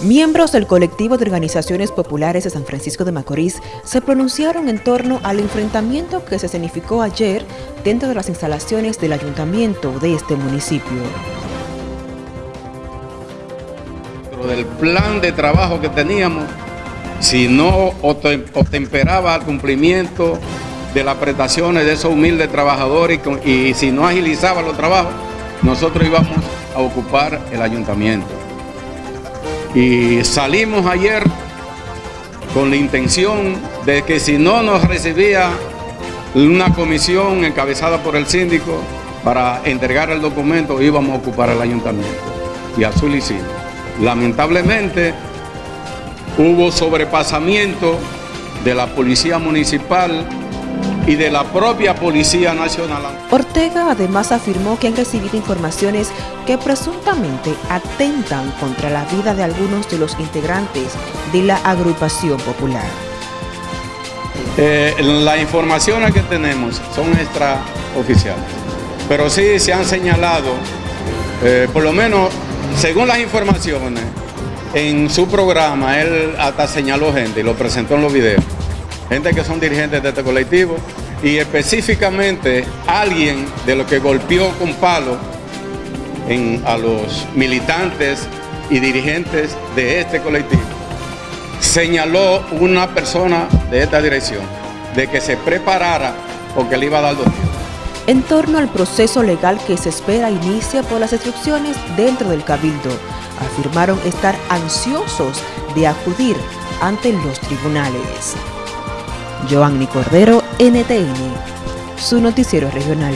Miembros del colectivo de organizaciones populares de San Francisco de Macorís se pronunciaron en torno al enfrentamiento que se escenificó ayer dentro de las instalaciones del ayuntamiento de este municipio. Del plan de trabajo que teníamos, si no temperaba el cumplimiento de las prestaciones de esos humildes trabajadores y si no agilizaba los trabajos, nosotros íbamos a ocupar el ayuntamiento. Y salimos ayer con la intención de que si no nos recibía una comisión encabezada por el síndico para entregar el documento, íbamos a ocupar el ayuntamiento. Y así lo hicimos. Lamentablemente, hubo sobrepasamiento de la policía municipal y de la propia Policía Nacional. Ortega además afirmó que han recibido informaciones que presuntamente atentan contra la vida de algunos de los integrantes de la agrupación popular. Eh, las informaciones que tenemos son extraoficiales, pero sí se han señalado, eh, por lo menos según las informaciones, en su programa él hasta señaló gente y lo presentó en los videos gente que son dirigentes de este colectivo y específicamente alguien de lo que golpeó con palo a los militantes y dirigentes de este colectivo. Señaló una persona de esta dirección de que se preparara porque le iba a dar dos En torno al proceso legal que se espera inicia por las instrucciones dentro del Cabildo, afirmaron estar ansiosos de acudir ante los tribunales. Joanny Cordero, NTN, su noticiero regional.